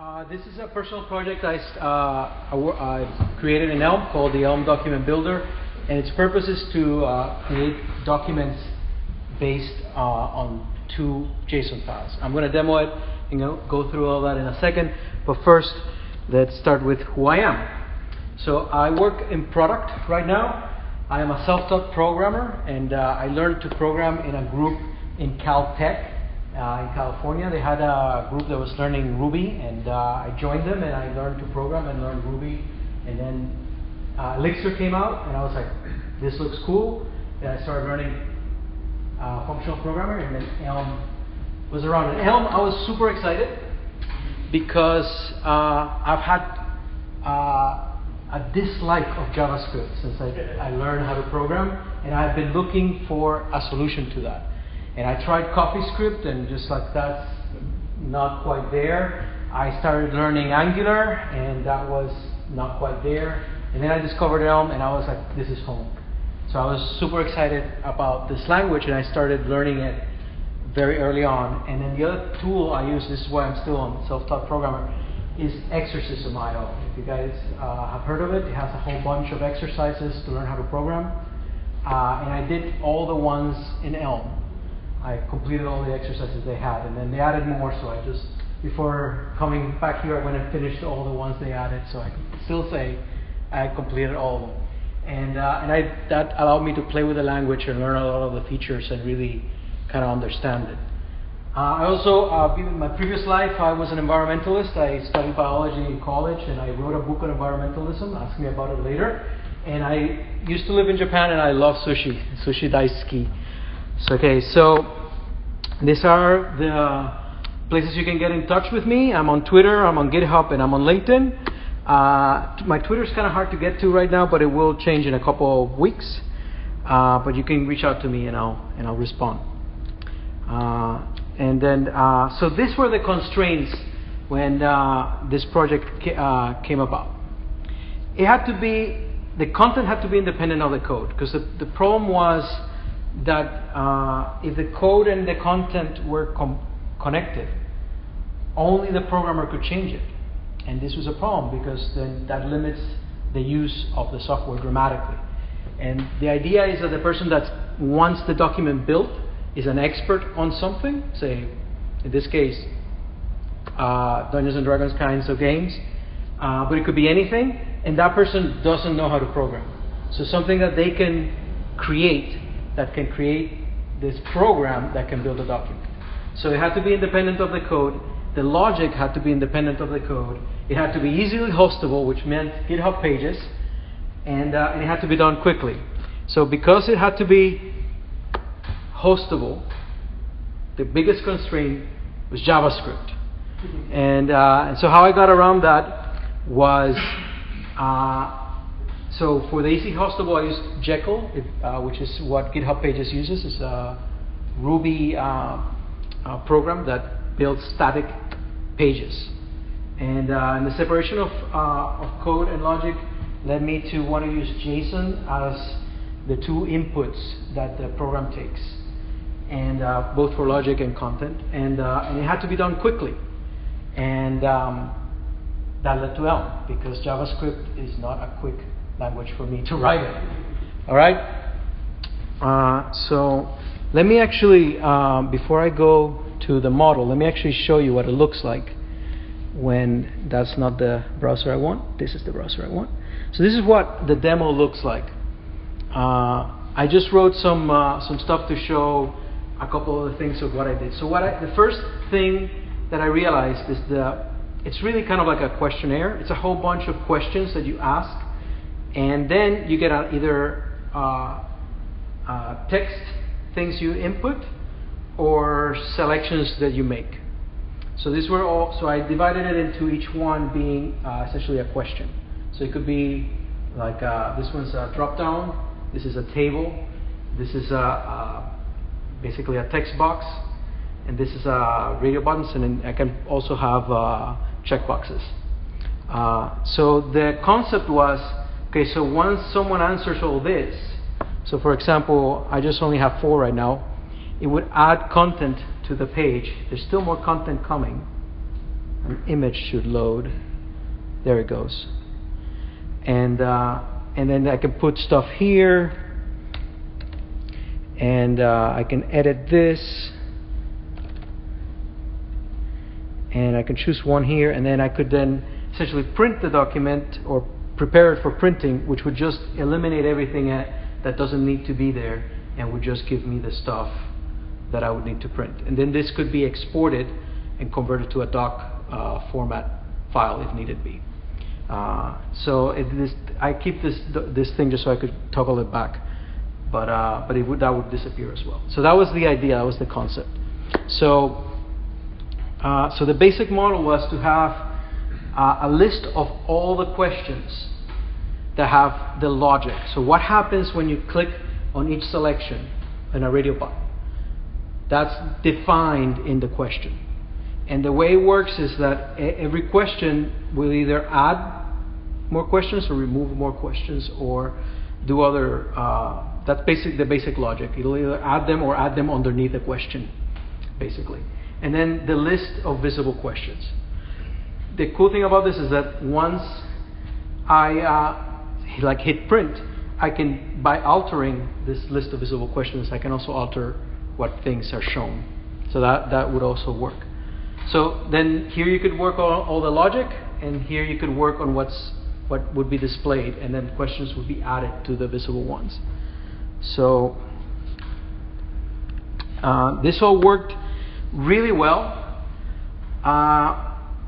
Uh, this is a personal project I, uh, I, created in Elm called the Elm Document Builder, and its purpose is to uh, create documents based uh, on two JSON files. I'm going to demo it and go through all that in a second, but first, let's start with who I am. So I work in product right now. I am a self-taught programmer, and uh, I learned to program in a group in Caltech uh, in California. They had a group that was learning Ruby, and uh, I joined them and I learned to program and learn Ruby. And then uh, Elixir came out, and I was like, this looks cool. And I started learning uh, functional programming, and then Elm was around. And Elm, I was super excited because uh, I've had uh, a dislike of JavaScript since I, I learned how to program, and I've been looking for a solution to that. And I tried CoffeeScript, and just like that's not quite there. I started learning Angular, and that was not quite there. And then I discovered Elm, and I was like, this is home. So I was super excited about this language, and I started learning it very early on. And then the other tool I use, this is why I'm still a self-taught programmer, is Exercism.io. If you guys uh, have heard of it, it has a whole bunch of exercises to learn how to program. Uh, and I did all the ones in Elm. I completed all the exercises they had, and then they added more. So I just, before coming back here, I went and finished all the ones they added. So I can still say I completed all of them, and uh, and I that allowed me to play with the language and learn a lot of the features and really kind of understand it. Uh, I also, uh, in my previous life, I was an environmentalist. I studied biology in college, and I wrote a book on environmentalism. Ask me about it later. And I used to live in Japan, and I love sushi, sushi daisuki. So, okay, so these are the places you can get in touch with me. I'm on Twitter, I'm on GitHub, and I'm on LinkedIn. Uh, my Twitter is kind of hard to get to right now, but it will change in a couple of weeks. Uh, but you can reach out to me, and I'll and I'll respond. Uh, and then, uh, so these were the constraints when uh, this project ca- uh, came about. It had to be the content had to be independent of the code because the, the problem was that uh, if the code and the content were com- connected, only the programmer could change it. And this was a problem because then that limits the use of the software dramatically. And the idea is that the person that wants the document built is an expert on something, say, in this case, uh, Dungeons and Dragons kinds of games, uh, but it could be anything, and that person doesn't know how to program. So something that they can create that can create this program that can build a document. So it had to be independent of the code. The logic had to be independent of the code. It had to be easily hostable, which meant GitHub pages, and, uh, and it had to be done quickly. So because it had to be hostable, the biggest constraint was JavaScript. And, uh, and so how I got around that was uh, so for the easy hostable, I use Jekyll, uh, which is what GitHub Pages uses. It's a Ruby uh, program that builds static pages. And, uh, and the separation of, uh, of code and logic led me to want to use JSON as the two inputs that the program takes, and uh, both for logic and content. And, and it had to be done quickly. And um, that led to Elm because JavaScript is not a quick language for me to write it. All right? Uh, so let me actually, um, before I go to the model, let me actually show you what it looks like when that's not the browser I want. This is the browser I want. So this is what the demo looks like. Uh, I just wrote some uh, some stuff to show a couple of things of what I did. So what I, the first thing that I realized is that it's really kind of like a questionnaire. It's a whole bunch of questions that you ask and then you get either uh, uh, text things you input or selections that you make. So these were all. So I divided it into each one being uh, essentially a question. So it could be like uh, this one's a drop down. This is a table. This is a basically a text box, and this is a radio buttons, and I can also have uh, checkboxes. Uh, so the concept was Okay, so once someone answers all this, so for example, I just only have four right now, it would add content to the page. There's still more content coming. an image should load. There it goes. And uh, and then I can put stuff here, and uh, I can edit this, and I can choose one here, and then I could then essentially print the document or prepare it for printing, which would just eliminate everything that doesn't need to be there and would just give me the stuff that I would need to print. And then this could be exported and converted to a doc uh, format file if needed be. Uh, so it, this, I keep this this thing just so I could toggle it back, but uh, but it would, that would disappear as well. So that was the idea. That was the concept. So uh, so the basic model was to have uh, a list of all the questions that have the logic. So what happens when you click on each selection in a radio button? That's defined in the question. And the way it works is that every question will either add more questions or remove more questions or do other. Uh, that's basic the basic logic. It'll either add them or add them underneath the question, basically. And then the list of visible questions. The cool thing about this is that once I uh, like hit print, I can by altering this list of visible questions, I can also alter what things are shown. So that that would also work. So then here you could work on all the logic, and here you could work on what's what would be displayed, and then questions would be added to the visible ones. So uh, this all worked really well. Uh,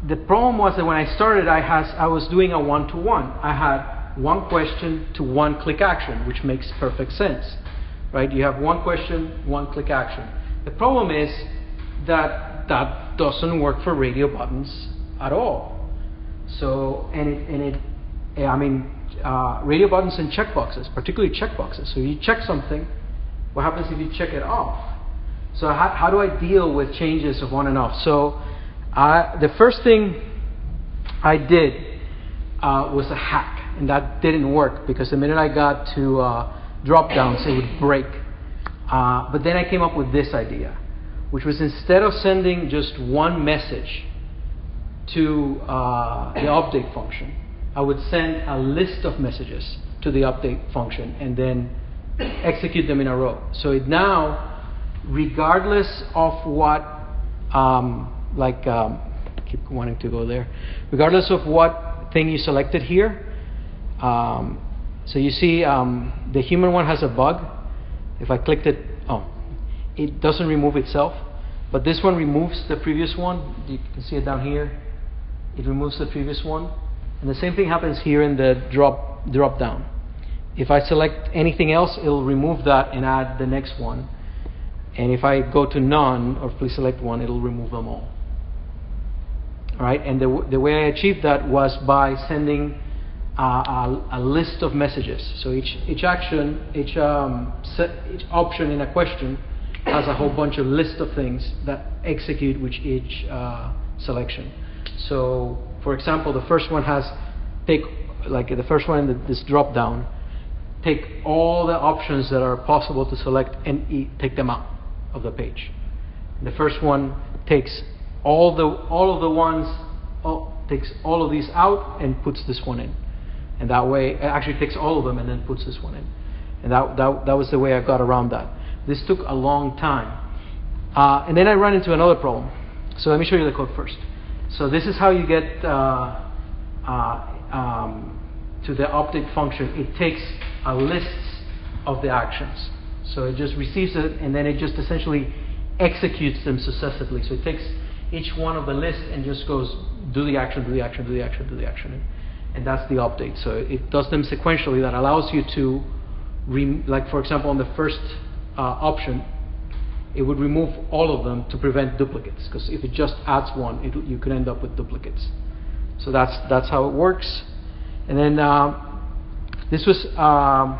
the problem was that when I started, I, has, I was doing a one-to-one. I had one question to one click action, which makes perfect sense, right? You have one question, one click action. The problem is that that doesn't work for radio buttons at all. So, and it, and it I mean, uh, radio buttons and checkboxes, particularly checkboxes. So you check something, what happens if you check it off? So how, how do I deal with changes of on and off? So I, the first thing I did uh, was a hack, and that didn't work because the minute I got to uh, drop downs, it would break. Uh, but then I came up with this idea which was instead of sending just one message to uh, the update function, I would send a list of messages to the update function and then execute them in a row. So it now, regardless of what, um, like, um, keep wanting to go there, regardless of what thing you selected here, um, so you see um, the human one has a bug. If I clicked it, oh, it doesn't remove itself. But this one removes the previous one. You can see it down here. It removes the previous one. And the same thing happens here in the drop, drop down. If I select anything else, it'll remove that and add the next one. And if I go to none, or please select one, it'll remove them all. Right, and the, the way I achieved that was by sending uh, a, a, list of messages. So each, each action, each, um, set, each option in a question has a whole bunch of list of things that execute with each uh, selection. So, for example, the first one has take like the first one this drop down, take all the options that are possible to select and e- take them out of the page. The first one takes all the all of the ones all, takes all of these out and puts this one in, and that way actually takes all of them and then puts this one in, and that that that was the way I got around that. This took a long time. Uh, and then I ran into another problem. So let me show you the code first. So this is how you get uh, uh, um, to the update function. It takes a list of the actions. So it just receives it and then it just essentially executes them successively. So it takes each one of the list and just goes do the action, do the action, do the action, do the action. And, that's the update. So it does them sequentially. That allows you to, re- like for example, on the first uh, option, it would remove all of them to prevent duplicates. Because if it just adds one, it, you could end up with duplicates. So that's that's how it works. And then uh, this was um,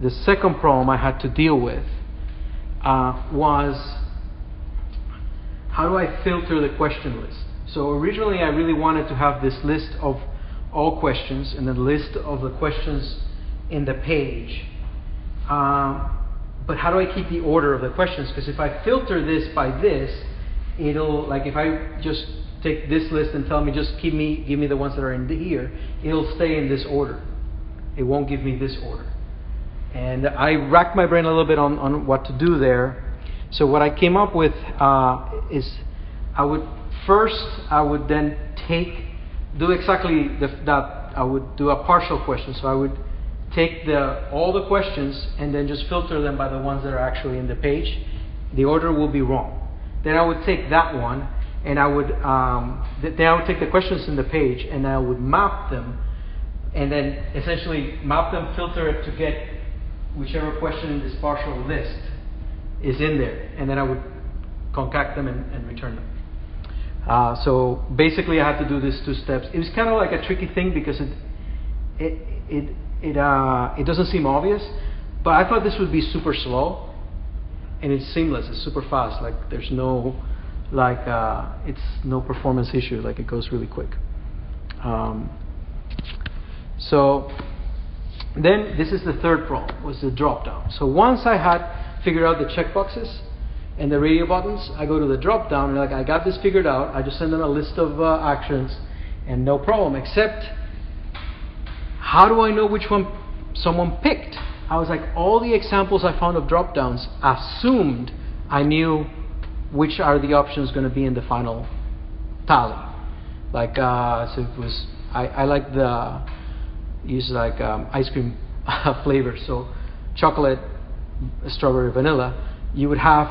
the second problem I had to deal with uh, was how do I filter the question list? So originally I really wanted to have this list of all questions and then list of the questions in the page um, but how do I keep the order of the questions? Because if I filter this by this, it'll like if I just take this list and tell me just give me give me the ones that are in the here, it'll stay in this order. It won't give me this order. And I racked my brain a little bit on, on what to do there. So what I came up with uh, is I would first I would then take do exactly the, that I would do a partial question. So I would take the all the questions and then just filter them by the ones that are actually in the page. The order will be wrong. Then I would take that one and I would um, th- then I would take the questions in the page and I would map them and then essentially map them, filter it to get whichever question in this partial list is in there, and then I would concat them and, and return them. Uh, so basically, I had to do these two steps. It was kind of like a tricky thing because it it it it uh, it doesn't seem obvious, but I thought this would be super slow, and it's seamless. It's super fast. Like there's no like uh, it's no performance issue. Like it goes really quick. Um, so then this is the third problem was the drop down. So once I had figured out the checkboxes and the radio buttons, I go to the drop down and like I got this figured out. I just send them a list of uh, actions and no problem. Except how do I know which one someone picked? I was like all the examples I found of drop downs assumed I knew which are the options going to be in the final tally. Like uh, so it was I, I like the use like um, ice cream flavor. So chocolate, strawberry, vanilla. You would have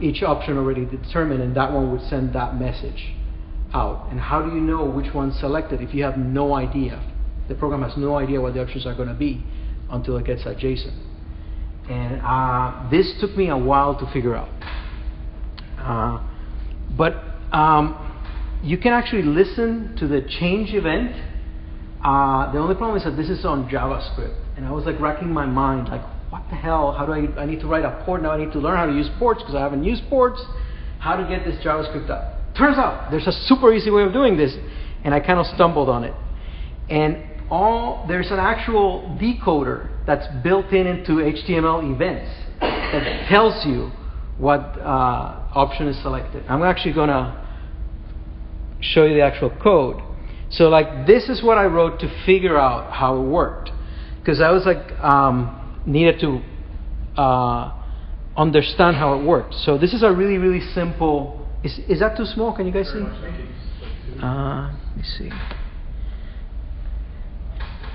each option already determined, and that one would send that message out. And how do you know which one's selected if you have no idea? The program has no idea what the options are going to be until it gets a JSON. And uh, this took me a while to figure out. Uh, but um, you can actually listen to the change event uh, the only problem is that this is on JavaScript, and I was like racking my mind, like, what the hell? How do I? I need to write a port now. I need to learn how to use ports because I haven't used ports. How to get this JavaScript up? Turns out there's a super easy way of doing this, and I kind of stumbled on it. And all there's an actual decoder that's built in into HTML events that tells you what uh, option is selected. I'm actually going to show you the actual code. So like this is what I wrote to figure out how it worked, because I was like um, needed to uh, understand how it worked. So this is a really really simple. Is is that too small? Can you guys see? Uh, let me see.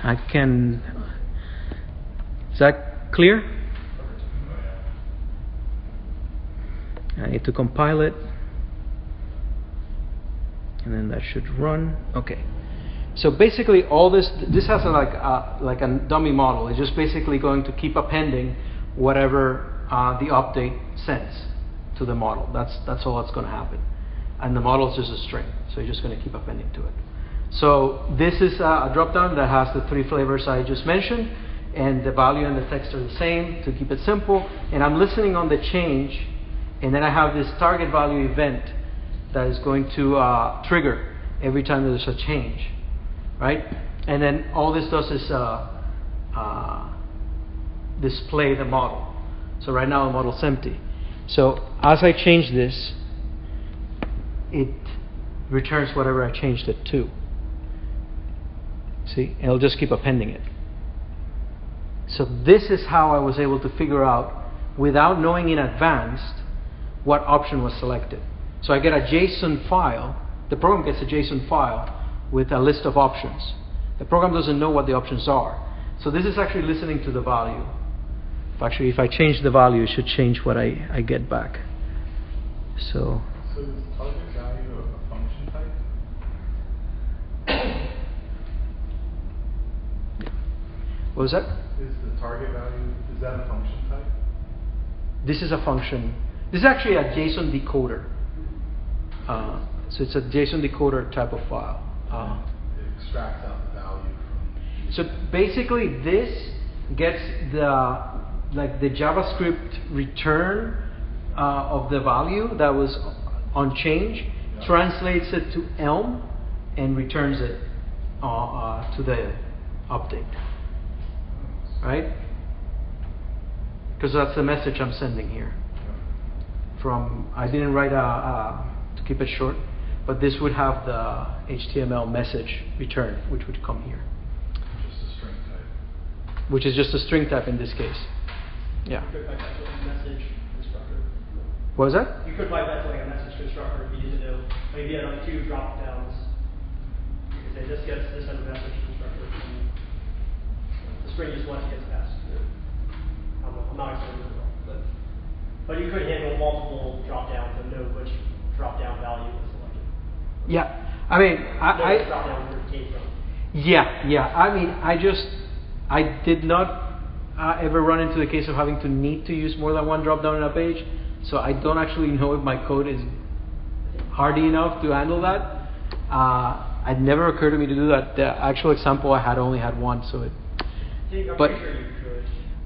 I can. Is that clear? I need to compile it and then that should run. Okay. So basically, all this this has a, like a, like a dummy model. It's just basically going to keep appending whatever uh, the update sends to the model. That's that's all that's going to happen, and the model is just a string. So you're just going to keep appending to it. So this is a, a dropdown that has the three flavors I just mentioned, and the value and the text are the same to keep it simple. And I'm listening on the change, and then I have this target value event that is going to uh, trigger every time there's a change, right? And then all this does is uh, uh, display the model. So right now the model's empty. So as I change this, it returns whatever I changed it to. See, it'll just keep appending it. So this is how I was able to figure out, without knowing in advance, what option was selected. So I get a JSON file. The program gets a JSON file with a list of options. The program doesn't know what the options are. So this is actually listening to the value. Actually, if I change the value, it should change what I, I get back. So. So is target value a function type? What was that? Is the target value, is that a function type? This is a function. This is actually a JSON decoder. Uh, so it's a JSON decoder type of file. It extracts out the value from. so basically, this gets the like the JavaScript return uh, of the value that was on change, Yeah. translates it to Elm, and returns it uh, uh, to the update. Right? Because that's the message I'm sending here. From I didn't write a, a keep it short. But this would have the HTML message return, which would come here, Just a string type. which is just a string type in this case. Yeah. You could pipe that to like a message constructor. What was that? You could pipe that to like a message constructor if you need to know, maybe you had like two drop downs. You could say this gets this as a message constructor. and The string just once gets passed. I'm, I'm not explaining it well, but, but you could handle multiple drop downs and know which drop down value is selected. Yeah. I mean, I, Know which drop I down where it came from. yeah, yeah. I mean, I just I did not uh, ever run into the case of having to need to use more than one drop down in a page, so I don't actually know if my code is hardy enough to handle that. Uh, it never occurred to me to do that. The actual example I had only had one, so it. I think, I'm But- pretty sure you could.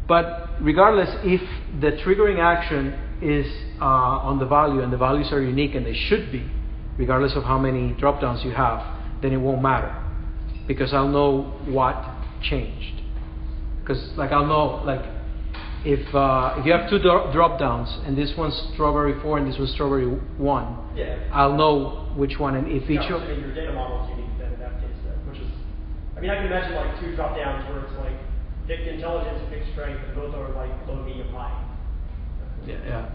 But regardless, if the triggering action is uh, on the value and the values are unique and they should be, regardless of how many drop downs you have, then it won't matter because I'll know what changed. Because like I'll know like if uh, if you have two dro- drop downs and this one's strawberry four and this one's strawberry one, Yeah. I'll know which one and if each Yeah, of your data model is unique then in that case then, which is, I mean, I can imagine like two drop downs where it's like pick intelligence and pick strength and both are like low, medium, high. Yeah, yeah,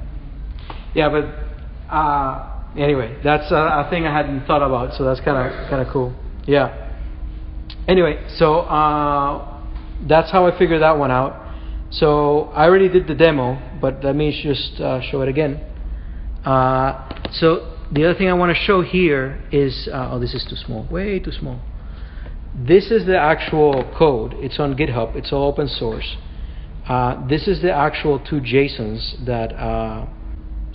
yeah. But uh, anyway, that's a, a thing I hadn't thought about, so that's kind of kind of cool. Yeah. Anyway, so uh, that's how I figured that one out. So I already did the demo, but let me just uh, show it again. Uh, so the other thing I want to show here is uh, oh, this is too small, way too small. This is the actual code. It's on GitHub. It's all open source. Uh, this is the actual two JSONs that.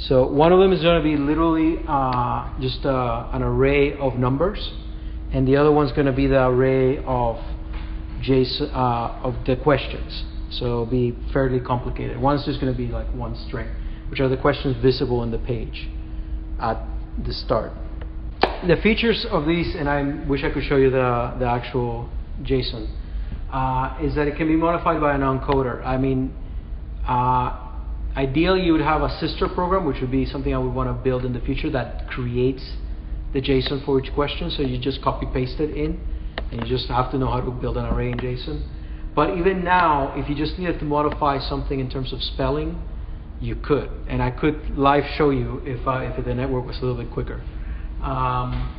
So one of them is going to be literally uh, just uh, an array of numbers, and the other one's going to be the array of JSON uh, of the questions. So it'll be fairly complicated. One's just going to be like one string, which are the questions visible in the page at the start. The features of these, and I wish I could show you the, the actual JSON, uh, is that it can be modified by an encoder. I mean, uh, ideally you would have a sister program, which would be something I would want to build in the future that creates the JSON for each question. So you just copy paste it in, and you just have to know how to build an array in JSON. But even now, if you just needed to modify something in terms of spelling, you could, and I could live show you if uh, if the network was a little bit quicker. Um,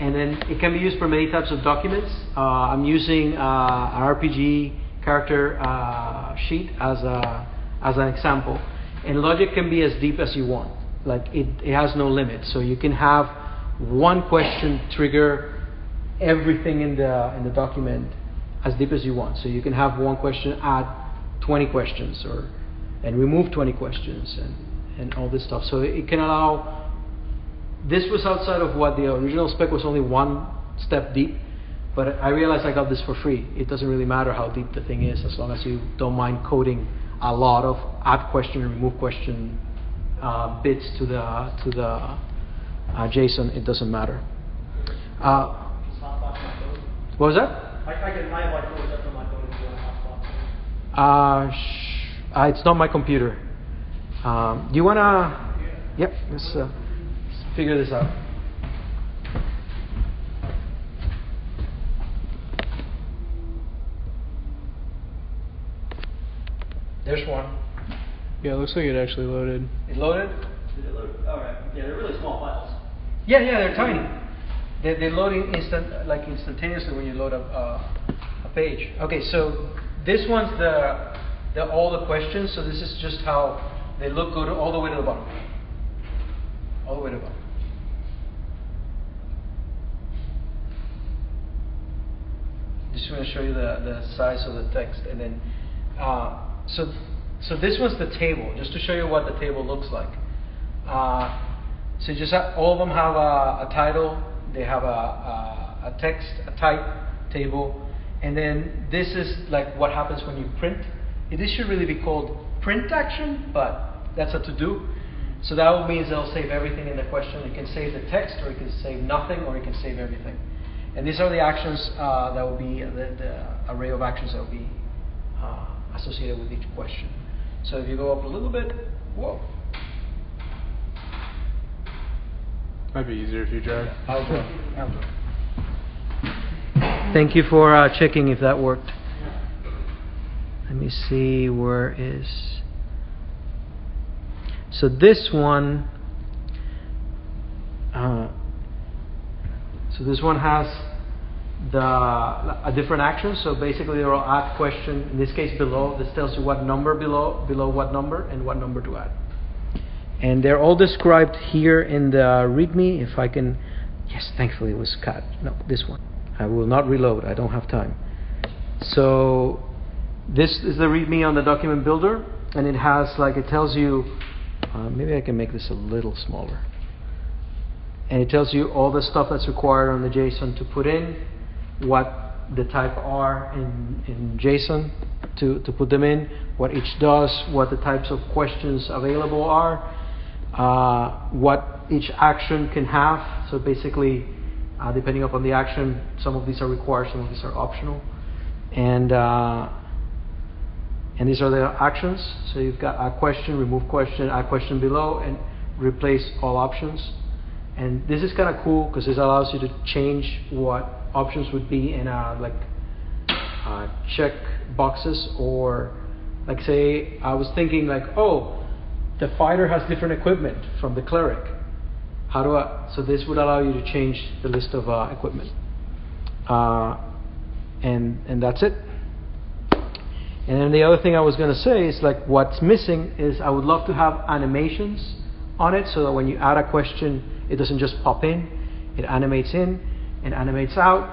and then it can be used for many types of documents. Uh, I'm using uh, an RPG character uh, sheet as a as an example, and logic can be as deep as you want. Like it, it has no limit. So you can have one question trigger everything in the in the document as deep as you want. So you can have one question add 20 questions or and remove 20 questions and, and all this stuff. So it can allow. This was outside of what the original spec was only one step deep, but I realized I got this for free. It doesn't really matter how deep the thing is as long as you don't mind coding a lot of add question and remove question uh, bits to the to the uh, JSON. It doesn't matter. Uh, what was that? I, I can, I have like four sets on my phone if you want to hotspot. Uh, sh- uh, it's not my computer. Um, do you wanna? Yep. Let's, uh, let's figure this out. There's one. Yeah, it looks like it actually loaded. It loaded. Did it load? All right. Yeah, they're really small files. Yeah, yeah, they're tiny. They're, they're loading instant, like instantaneously when you load up uh, a page. Okay, so this one's the, the all the questions. So this is just how they look. Go to, all the way to the bottom. All the way to the bottom. Just want to show you the, the size of the text, and then uh, so so this was the table, just to show you what the table looks like. Uh, so just ha- all of them have a, a title, they have a, a, a text, a type table, and then this is like what happens when you print. This should really be called print action, but that's a to do. So that means it'll save everything in the question. It can save the text, or it can save nothing, or it can save everything. And these are the actions uh, that will be the, the array of actions that will be uh, associated with each question. So if you go up a little bit, whoa. Might be easier if you drive. I'll go. I'll go. Thank you for uh, checking if that worked. Let me see where is. So this one. Uh, so this one has the a different action. So basically, they're all add question. In this case, below this tells you what number below below what number and what number to add. And they're all described here in the README. If I can, yes, thankfully it was cut. No, this one. I will not reload. I don't have time. So this is the README on the document builder, and it has like it tells you. Uh, maybe I can make this a little smaller. And it tells you all the stuff that's required on the JSON to put in, what the type are in, in JSON to, to put them in, what each does, what the types of questions available are, uh, what each action can have. So basically, uh, depending upon the action, some of these are required, some of these are optional. And uh, and these are the actions. So you've got add question, remove question, add question below, and replace all options. And this is kind of cool because this allows you to change what options would be in a like uh, check boxes or like say I was thinking like oh the fighter has different equipment from the cleric. How do I? So this would allow you to change the list of uh, equipment. Uh, and and that's it. And then the other thing I was going to say is like what's missing is I would love to have animations on it so that when you add a question, it doesn't just pop in, it animates in and animates out.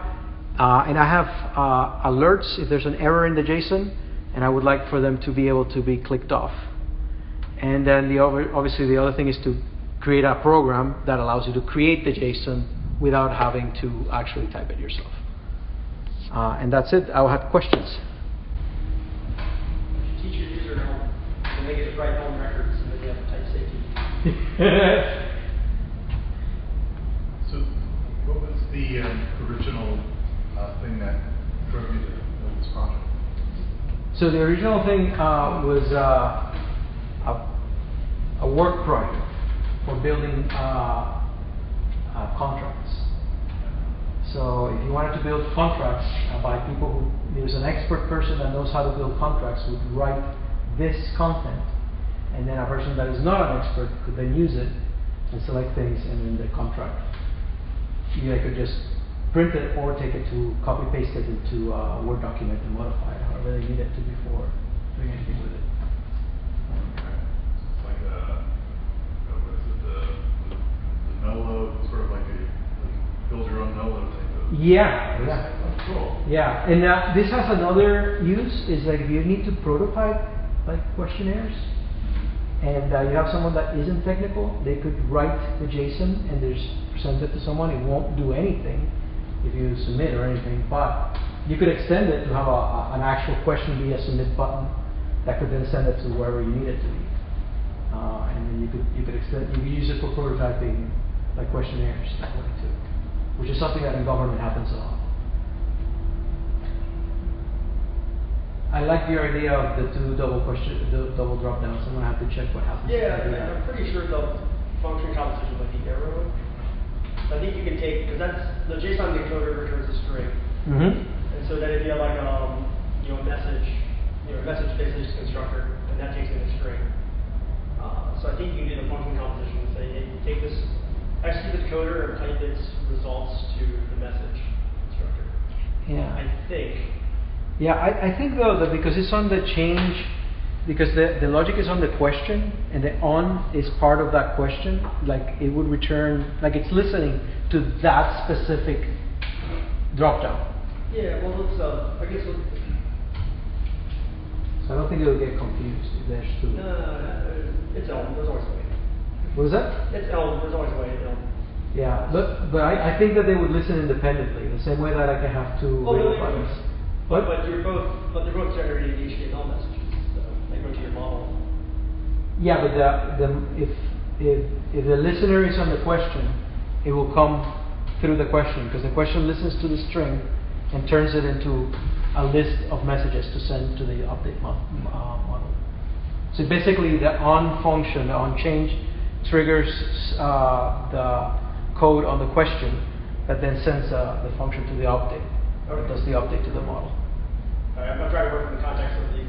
Uh, and I have uh, alerts if there's an error in the JSON, and I would like for them to be able to be clicked off. And then the other, obviously the other thing is to create a program that allows you to create the JSON without having to actually type it yourself. Uh, and that's it. I'll have questions. Teach your user Elm, and they get to write Elm records, and then you have type safety. So, what was the um, original uh, thing that drove you to build this project? So the original thing uh, was uh, a, a work project for building uh, uh, contracts. So if you wanted to build contracts uh, by people who, there's an expert person that knows how to build contracts would write this content, and then a person that is not an expert could then use it and select things, and then the contract. You could just print it or take it to copy paste it into a Word document and modify it however they need it to before doing anything with it. Okay. It's like a, uh, what is it, the, the the no-load, sort of like a, like build your own no-load type of. Yeah, yeah. Oh, cool. Yeah, and uh, this has another use is like if you need to prototype like questionnaires, and uh, you have someone that isn't technical, they could write the JSON and there's present it to someone. It won't do anything if you submit or anything, but you could extend it to have a, a, an actual question be a submit button that could then send it to wherever you need it to be, uh, and then you could you could extend you could use it for prototyping like questionnaires that way too, which is something that in government happens a lot. I like your idea of the two double question, the double drop downs. I'm gonna have to check what happens. I Yeah, and that. I'm pretty sure the function composition like the arrow. I think you can take, because that's, the JSON encoder returns a string. Mhm. So that if you have like, um, you know, a message, you know, a message basically just constructor, and that takes in a string. Uh, so I think you can do the function composition and say, hey, take this, execute the coder and type its results to the message constructor. Yeah. I think. Yeah, I, I think though that because it's on the change, because the, the logic is on the question and the on is part of that question, like it would return, like it's listening to that specific drop down. Yeah, well, let's, uh, I guess, we'll- So I don't think it will get confused if there's two. no, no, no, no, it's Elm, there's always a way. What is that? It's Elm, there's always a way, Elm. Yeah, but but I, I think that they would listen independently, the same way that I can have two Oh, no, radio no, buttons. But, What? but you're both, but they're both generating HTML messages, so they go to your model. Yeah, but the, the, if, if, if the listener is on the question, it will come through the question because the question listens to the string and turns it into a list of messages to send to the update mo- uh, model. So basically, the on function, the on change, triggers uh, the code on the question that then sends uh, the function to the update. Or Okay. does the update to the model. Right, I'm, trying to work in the context of the